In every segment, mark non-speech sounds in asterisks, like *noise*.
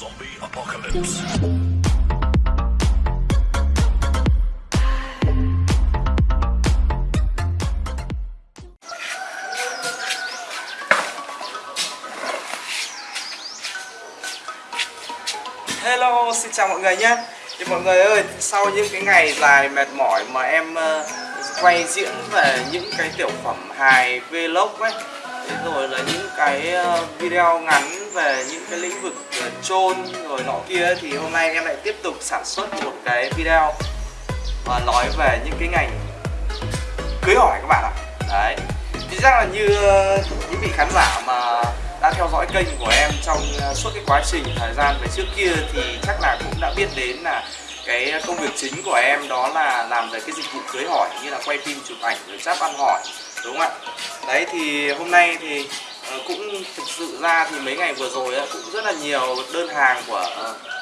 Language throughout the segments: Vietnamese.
Zombie apocalypse. Hello, xin chào mọi người nhé Thì mọi người ơi, sau những cái ngày dài mệt mỏi mà em uh, quay diễn về những cái tiểu phẩm hài vlog ấy rồi là những cái uh, video ngắn về những cái lĩnh vực trôn chôn rồi nọ kia Thì hôm nay em lại tiếp tục sản xuất một cái video mà nói về những cái ngành cưới hỏi các bạn ạ. Đấy. Thì chắc là như ờ, những vị khán giả mà đã theo dõi kênh của em trong ờ, suốt cái quá trình thời gian về trước kia thì chắc là cũng đã biết đến là cái công việc chính của em đó là làm về cái dịch vụ cưới hỏi, như là quay phim, chụp ảnh, rồi chắp ăn hỏi, đúng không ạ? Đấy, thì hôm nay thì Ờ, cũng thực sự ra thì mấy ngày vừa rồi cũng rất là nhiều đơn hàng của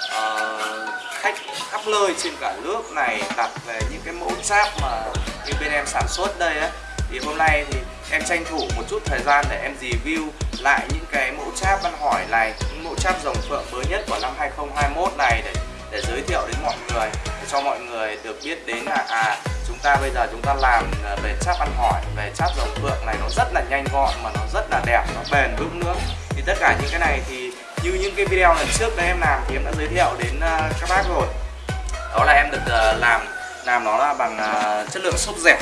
uh, khách khắp nơi trên cả nước này đặt về những cái mẫu giáp mà như bên em sản xuất đây á. Thì hôm nay thì em tranh thủ một chút thời gian để em review lại những cái mẫu cháp văn hỏi này những mẫu cháp rồng phượng mới nhất của năm 2021 này để để giới thiệu đến mọi người để cho mọi người được biết đến là à chúng ta bây giờ chúng ta làm ờ, về cháp ăn hỏi về cháp rồng phượng này nó rất là nhanh gọn mà nó rất là đẹp nó bền vững nữa. Thì tất cả những cái này thì như những cái video lần trước đấy em làm thì em đã giới thiệu đến ờ, các bác rồi. Đó là em được ờ, làm làm nó là bằng chất lượng xốp dẻo.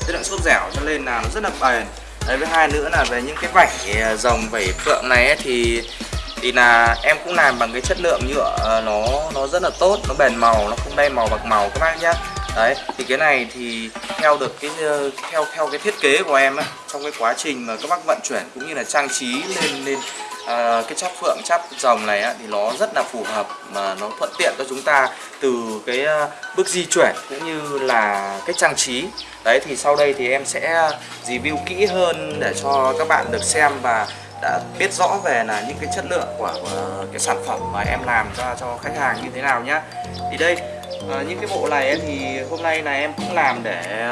Chất lượng xốp dẻo cho nên là nó rất là bền. Đấy với hai nữa là về những cái vảy rồng vảy phượng này ấy, thì thì là em cũng làm bằng cái chất lượng nhựa nó nó rất là tốt nó bền màu nó không đen màu bạc màu các bác nhá đấy thì cái này thì theo được cái ờ, theo theo cái thiết kế của em ấy, trong cái quá trình mà các bác vận chuyển cũng như là trang trí lên lên à, cái chắp phượng chắp rồng này á, thì nó rất là phù hợp mà nó thuận tiện cho chúng ta từ cái ờ, bước di chuyển cũng như là cái trang trí. Đấy thì sau đây thì em sẽ review kỹ hơn để cho các bạn được xem và đã biết rõ về là những cái chất lượng của, của cái sản phẩm mà em làm ra cho khách hàng như thế nào nhá. Thì đây à, những cái bộ này ấy, thì hôm nay là em cũng làm để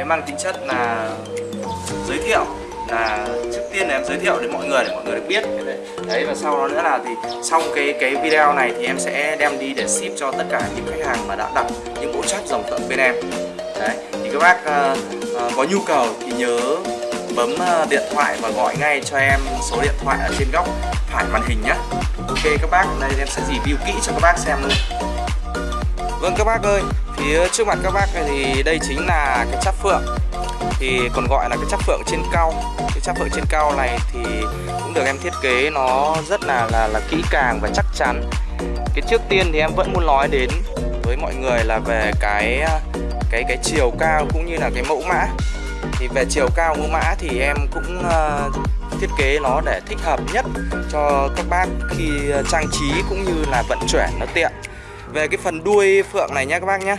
uh, mang tính chất là giới thiệu là trước tiên là em giới thiệu đến mọi người để mọi người được biết. Đấy, và sau đó nữa là thì xong cái cái video này thì em sẽ đem đi để ship cho tất cả những khách hàng mà đã đặt những bộ chất dòng tận bên em. Đấy thì các bác uh, uh, có nhu cầu thì nhớ bấm điện thoại và gọi ngay cho em số điện thoại ở trên góc phải màn hình nhé Ok các bác, đây em sẽ review kỹ cho các bác xem luôn. Vâng các bác ơi, phía trước mặt các bác thì đây chính là cái chắp phượng. Thì còn gọi là cái chắp phượng trên cao. Cái chắp phượng trên cao này thì cũng được em thiết kế nó rất là là là kỹ càng và chắc chắn. Cái trước tiên thì em vẫn muốn nói đến với mọi người là về cái cái cái chiều cao cũng như là cái mẫu mã. Thì về chiều cao mẫu mã thì em cũng uh, thiết kế nó để thích hợp nhất cho các bác khi ờ, trang trí cũng như là vận chuyển nó tiện về cái phần đuôi phượng này nhé các bác nhé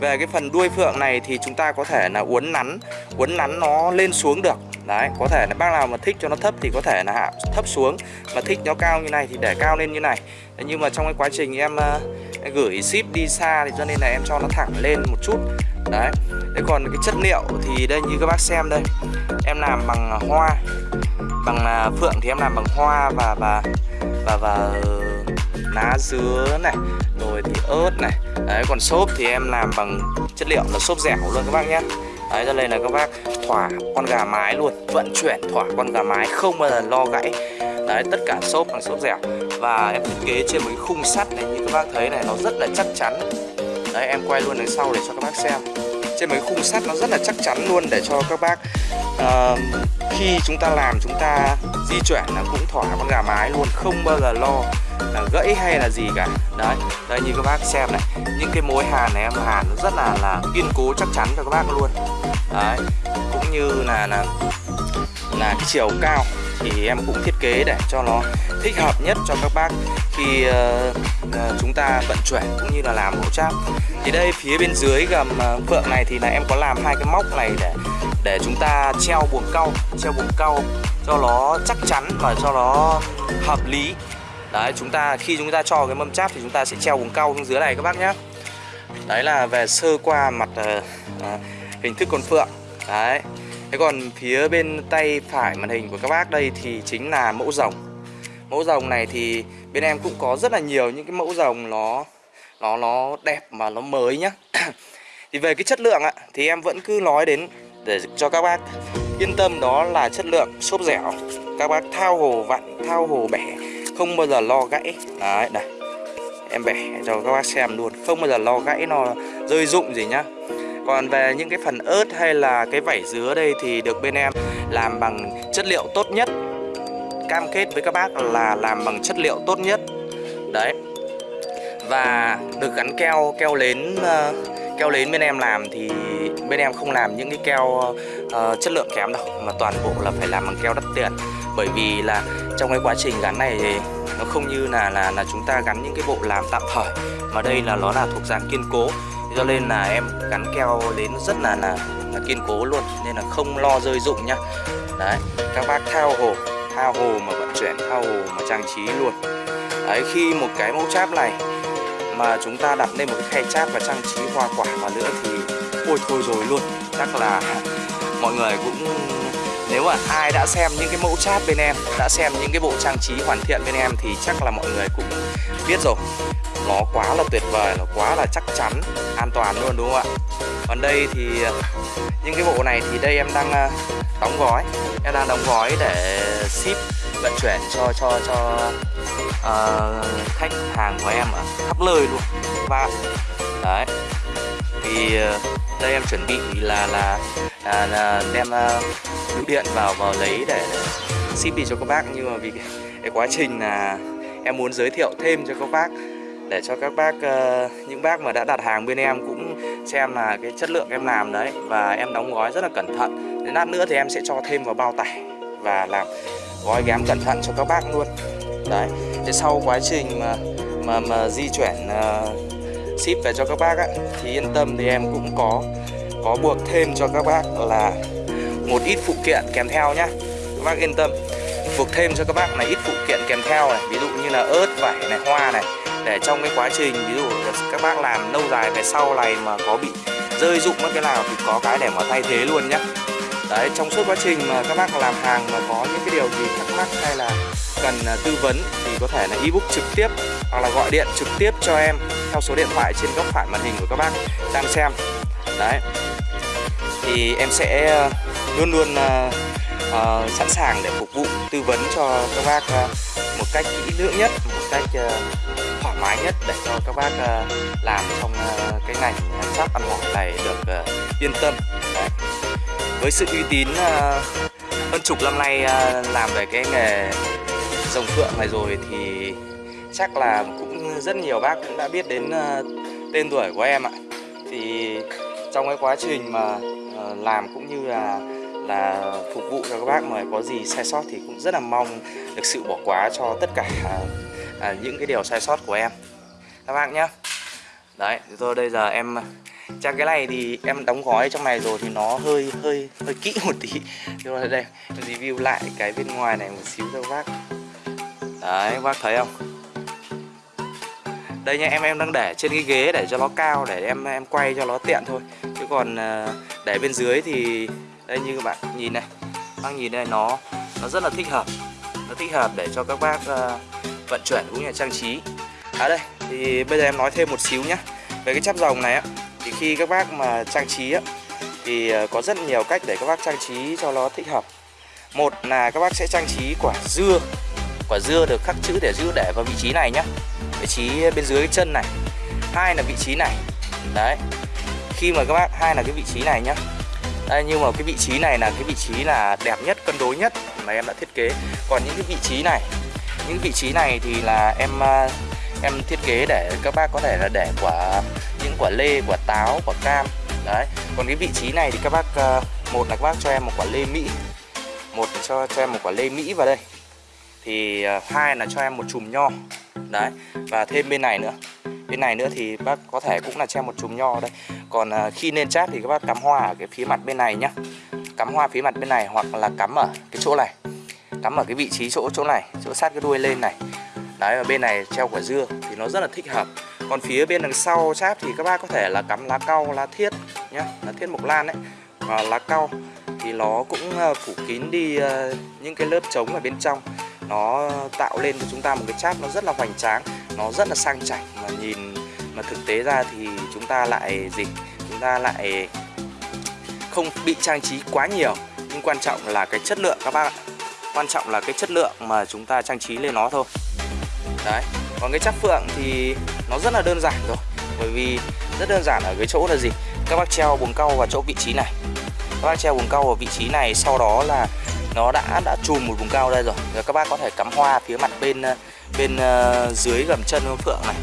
về cái phần đuôi phượng này thì chúng ta có thể là uốn nắn uốn nắn nó lên xuống được. Đấy có thể là bác nào mà thích cho nó thấp thì có thể là hạ thấp xuống. Mà thích nó cao như này thì để cao lên như này. Đấy, nhưng mà trong cái quá trình em, uh, gửi ship đi xa thì cho nên là em cho nó thẳng lên một chút. Đấy Đấy còn cái chất liệu thì đây như các bác xem đây. Em làm bằng hoa bằng uh, phượng thì em làm bằng hoa và và và và ờ, lá dứa này ớt này. Đấy còn xốp thì em làm bằng chất liệu là xốp dẻo luôn các bác nhé. Đấy cho nên là các bác thỏa con gà mái luôn vận chuyển thỏa con gà mái không bao giờ lo gãy. Đấy tất cả xốp bằng xốp dẻo. Và em thiết kế trên một cái khung sắt này như các bác thấy này nó rất là chắc chắn. Đấy em quay luôn đằng sau để cho các bác xem. Trên mấy khung sắt nó rất là chắc chắn luôn để cho các bác uh, khi chúng ta làm chúng ta di chuyển là cũng thỏa con gà mái luôn không bao giờ lo là gãy hay là gì cả. Đấy đây như các bác xem này. Những cái mối hàn này em hàn nó rất là là kiên cố chắc chắn cho các bác luôn. Đấy cũng như là là là cái chiều cao thì em cũng thiết kế để cho nó thích hợp nhất cho các bác khi uh, uh, chúng ta vận chuyển cũng như là làm mẫu cháp thì đây phía bên dưới gầm ờ, uh, phượng này thì là em có làm hai cái móc này để để chúng ta treo buồng cau treo buồng cau cho nó chắc chắn và cho nó hợp lý đấy chúng ta khi chúng ta cho cái mâm cháp thì chúng ta sẽ treo buồng cau xuống dưới này các bác nhé đấy là về sơ qua mặt à, hình thức con phượng. Đấy. Thế còn phía bên tay phải màn hình của các bác đây thì chính là mẫu rồng. Mẫu rồng này thì bên em cũng có rất là nhiều những cái mẫu rồng nó nó nó đẹp mà nó mới nhá. *coughs* Thì về cái chất lượng ạ thì em vẫn cứ nói đến để cho các bác yên tâm đó là chất lượng xốp dẻo. Các bác thao hồ vặn thao hồ bẻ không bao giờ lo gãy. Đấy này em bẻ cho các bác xem luôn. Không bao giờ lo gãy nó rơi rụng gì nhá. Còn về những cái phần ớt hay là cái vảy dứa đây thì được bên em làm bằng chất liệu tốt nhất. Cam kết với các bác là làm bằng chất liệu tốt nhất. Đấy. Và được gắn keo keo lến ờ, keo lến bên em làm thì bên em không làm những cái keo uh, chất lượng kém đâu mà toàn bộ là phải làm bằng keo đắt tiền. Bởi vì là trong cái quá trình gắn này thì nó không như là là là chúng ta gắn những cái bộ làm tạm thời mà đây là nó là thuộc dạng kiên cố. Cho nên là em gắn keo đến rất là là, là kiên cố luôn nên là không lo rơi rụng nhá. Đấy các bác thao hồ thao hồ mà vận chuyển thao hồ mà trang trí luôn. Đấy khi một cái mẫu cháp này mà chúng ta đặt lên một cái khay cháp và trang trí hoa quả vào nữa thì ôi thôi rồi luôn. Chắc là mọi người cũng nếu mà ai đã xem những cái mẫu chat bên em đã xem những cái bộ trang trí hoàn thiện bên em thì chắc là mọi người cũng biết rồi. Nó quá là tuyệt vời nó quá là chắc chắn an toàn luôn đúng không ạ? Còn đây thì những cái bộ này thì đây em đang ờ, đóng gói. Em đang đóng gói để ship vận chuyển cho cho cho uh, khách hàng của em ở khắp nơi luôn. Và đấy thì ờ, đây em chuẩn bị là là, là, là đem uh, bưu điện vào vào lấy để, ship đi cho các bác. Nhưng mà vì *laughs* cái, quá trình là em muốn giới thiệu thêm cho các bác để cho các bác uh, những bác mà đã đặt hàng bên em cũng xem là cái chất lượng em làm đấy và em đóng gói rất là cẩn thận. Đến lát nữa thì em sẽ cho thêm vào bao tải và làm gói ghém cẩn thận cho các bác luôn. Đấy thế sau quá trình mà mà mà di chuyển uh, ship về cho các bác á, thì yên tâm thì em cũng có có buộc thêm cho các bác là một ít phụ kiện kèm theo nhá. Các bác yên tâm buộc thêm cho các bác là ít phụ kiện kèm theo này ví dụ như là ớt vải này hoa này. Để trong cái quá trình ví dụ các bác làm lâu dài về sau này mà có bị rơi dụng mất cái nào thì có cái để mà thay thế luôn nhá. Đấy trong suốt quá trình mà các bác làm hàng mà có những cái điều gì thắc mắc hay là cần à, tư vấn thì có thể là ebook trực tiếp hoặc là gọi điện trực tiếp cho em theo số điện thoại trên góc phải màn hình của các bác đang xem. Đấy. Thì em sẽ ờ, luôn luôn uh, uh, sẵn sàng để phục vụ tư vấn cho các bác uh, một cách kỹ lưỡng nhất một cách uh, thoải mái nhất để cho các bác uh, làm trong uh, cái ngành sắp ăn ngọt này được uh, yên tâm. Đấy. Với sự uy tín uh, hơn chục năm nay uh, làm về cái nghề rồng phượng này rồi thì chắc là cũng rất nhiều bác cũng đã biết đến ờ, tên tuổi của em ạ. Thì trong cái quá trình mà ờ, làm cũng như là là phục vụ cho các bác mà có gì sai sót thì cũng rất là mong được sự bỏ qua cho tất cả à, những cái điều sai sót của em. Các bác nhé đấy rồi bây giờ em, Chắc cái này thì em đóng gói trong này rồi thì nó hơi hơi hơi kỹ một tí. Nhưng mà đây review lại cái bên ngoài này một xíu cho các bác. Đấy các bác thấy không? Đây nha em em đang để trên cái ghế để cho nó cao để em em quay cho nó tiện thôi. Chứ còn ờ, để bên dưới thì đây như các bạn nhìn này đang nhìn đây nó nó rất là thích hợp. Nó thích hợp để cho các bác uh, vận chuyển cũng như là trang trí. À đây thì bây giờ em nói thêm một xíu nhá. Về cái chắp rồng này á thì khi các bác mà trang trí á, thì ờ, có rất nhiều cách để các bác trang trí cho nó thích hợp. Một là các bác sẽ trang trí quả dưa. Quả dưa được khắc chữ để giữ để vào vị trí này nhá vị trí bên dưới cái chân này, hai là vị trí này. Đấy, khi mà các bác, hai là cái vị trí này nhá. Đây, nhưng mà cái vị trí này là cái vị trí là đẹp nhất, cân đối nhất mà em đã thiết kế. Còn những cái vị trí này, những vị trí này thì là em à, em thiết kế để các bác có thể là để quả những quả lê, quả táo, quả cam. Đấy, còn cái vị trí này thì các bác à, một là các bác cho em một quả lê mỹ. Một là cho cho em một quả lê mỹ vào đây. Thì à, hai là cho em một chùm nho đấy và thêm bên này nữa. Bên này nữa thì bác có thể cũng là treo một chùm nho đây. Còn à, khi lên chát thì các bác cắm hoa ở cái phía mặt bên này nhá. Cắm hoa phía mặt bên này hoặc là cắm ở cái chỗ này. Cắm ở cái vị trí chỗ chỗ này chỗ sát cái đuôi lên này. Đấy và bên này treo quả dưa thì nó rất là thích hợp. Còn phía bên đằng sau cháp thì các bác có thể là cắm lá cau lá thiết nhá lá thiết mộc lan đấy, và lá cau thì nó cũng à, phủ kín đi à, những cái lớp trống ở bên trong nó tạo lên cho chúng ta một cái cháp nó rất là hoành tráng, nó rất là sang chảnh. Mà nhìn, mà thực tế ra thì chúng ta lại gì? Chúng ta lại không bị trang trí quá nhiều. Nhưng quan trọng là cái chất lượng, các bác ạ. Quan trọng là cái chất lượng mà chúng ta trang trí lên nó thôi. Đấy, còn cái chắp phượng thì nó rất là đơn giản rồi. Bởi vì rất đơn giản ở cái chỗ là gì? Các bác treo buồng cau vào chỗ vị trí này. Các bác treo buồng cau vào vị trí này, sau đó là nó đã đã chùm một vùng cao đây rồi. Rồi các bác có thể cắm hoa phía mặt bên ờ, bên uh, dưới gầm chân phượng này.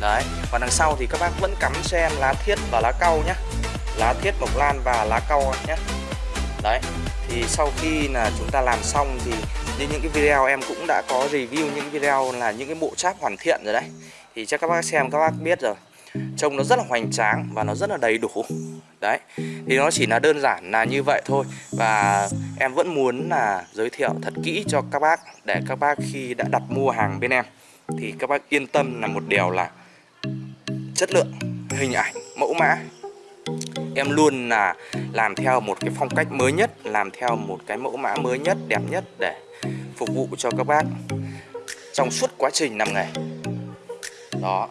Đấy và đằng sau thì các bác vẫn cắm xem lá thiết và lá cau nhé lá thiết mộc lan và lá cau nhé đấy thì sau khi là chúng ta làm xong thì như những cái video em cũng đã có review những video là những cái bộ cháp hoàn thiện rồi đấy. Thì chắc các bác xem các bác biết rồi. Trông nó rất là hoành tráng và nó rất là đầy đủ đấy, thì nó chỉ là đơn giản là như vậy thôi. Và em vẫn muốn là giới thiệu thật kỹ cho các bác, để các bác khi đã đặt mua hàng bên em, thì các bác yên tâm là một điều là chất lượng, hình ảnh, mẫu mã. Em luôn là làm theo một cái phong cách mới nhất, làm theo một cái mẫu mã mới nhất, đẹp nhất để phục vụ cho các bác trong suốt quá trình làm nghề đó.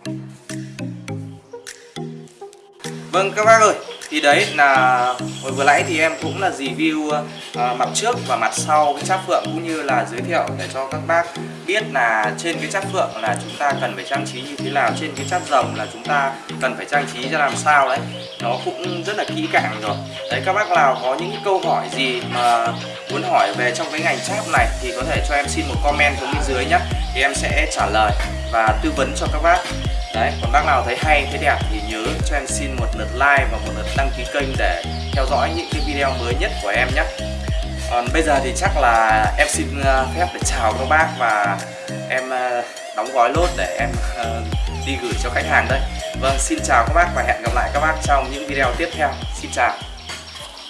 Vâng các bác ơi, thì đấy là hồi vừa nãy thì em cũng là review uh, mặt trước và mặt sau cái cháp phượng cũng như là giới thiệu để cho các bác biết là trên cái cháp phượng là chúng ta cần phải trang trí như thế nào trên cái cháp rồng là chúng ta cần phải trang trí cho làm sao đấy. Nó cũng rất là kỹ càng rồi. Đấy các bác nào có những câu hỏi gì mà muốn hỏi về trong cái ngành cháp này thì có thể cho em xin một comment xuống bên dưới nhé thì em sẽ trả lời và tư vấn cho các bác. Đấy, còn bác nào thấy hay, thấy đẹp thì nhớ cho em xin một lượt like và một lượt đăng ký kênh để theo dõi những cái video mới nhất của em nhé. Còn bây giờ thì chắc là em xin ờ, phép để chào các bác và em ờ, đóng gói lốt để em ờ, đi gửi cho khách hàng đây. Vâng, xin chào các bác và hẹn gặp lại các bác trong những video tiếp theo. Xin chào.